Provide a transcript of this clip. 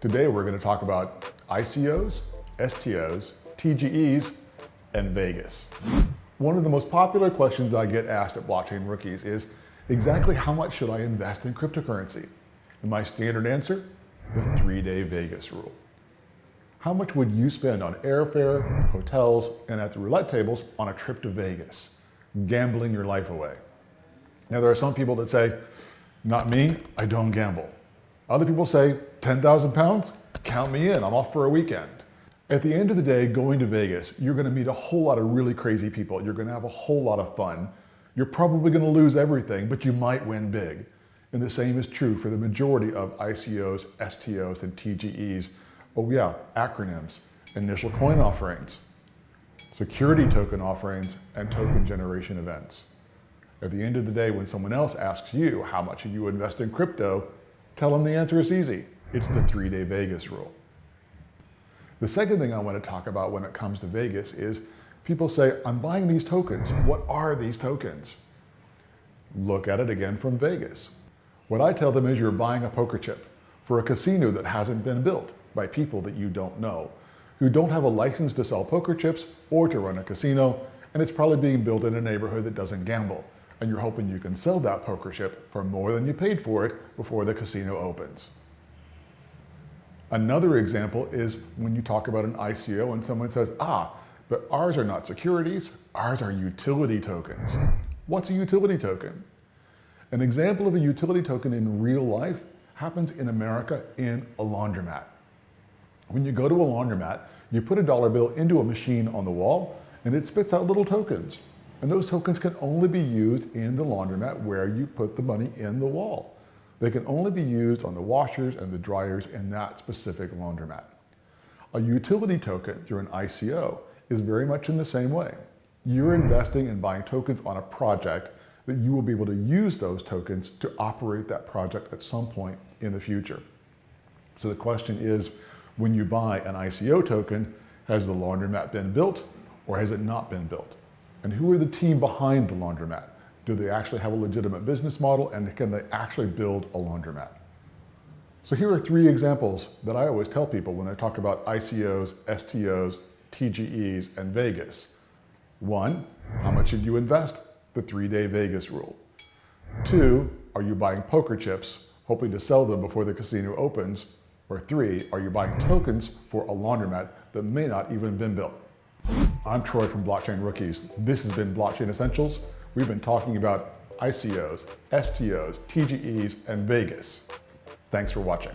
Today we're going to talk about ICOs, STOs, TGEs, and Vegas. One of the most popular questions I get asked at Blockchain Rookies is, exactly how much should I invest in cryptocurrency? And my standard answer, the three-day Vegas rule. How much would you spend on airfare, hotels, and at the roulette tables on a trip to Vegas, gambling your life away? Now there are some people that say, not me, I don't gamble. Other people say, 10,000 pounds? Count me in, I'm off for a weekend. At the end of the day, going to Vegas, you're gonna meet a whole lot of really crazy people. You're gonna have a whole lot of fun. You're probably gonna lose everything, but you might win big. And the same is true for the majority of ICOs, STOs, and TGEs. Oh yeah, acronyms, initial coin offerings, security token offerings, and token generation events. At the end of the day, when someone else asks you how much you invest in crypto, tell them the answer is easy. It's the three-day Vegas rule. The second thing I want to talk about when it comes to Vegas is people say, I'm buying these tokens. What are these tokens? Look at it again from Vegas. What I tell them is you're buying a poker chip for a casino that hasn't been built by people that you don't know, who don't have a license to sell poker chips or to run a casino, and it's probably being built in a neighborhood that doesn't gamble. And you're hoping you can sell that poker chip for more than you paid for it before the casino opens. Another example is when you talk about an ICO and someone says, ah, but ours are not securities, ours are utility tokens. What's a utility token? An example of a utility token in real life happens in America in a laundromat. When you go to a laundromat, you put a dollar bill into a machine on the wall and it spits out little tokens. And those tokens can only be used in the laundromat where you put the money in the wall. They can only be used on the washers and the dryers in that specific laundromat. A utility token through an ICO is very much in the same way. You're investing in buying tokens on a project that you will be able to use those tokens to operate that project at some point in the future. So the question is, when you buy an ICO token, has the laundromat been built or has it not been built? And who are the team behind the laundromat? Do they actually have a legitimate business model and can they actually build a laundromat? So here are three examples that I always tell people when I talk about ICOs, STOs, TGEs, and Vegas. One, how much should you invest? The three-day Vegas rule. Two, are you buying poker chips, hoping to sell them before the casino opens? Or three, are you buying tokens for a laundromat that may not even have been built? I'm Troy from Blockchain Rookies. This has been Blockchain Essentials. We've been talking about ICOs, STOs, TGEs, and Vegas. Thanks for watching.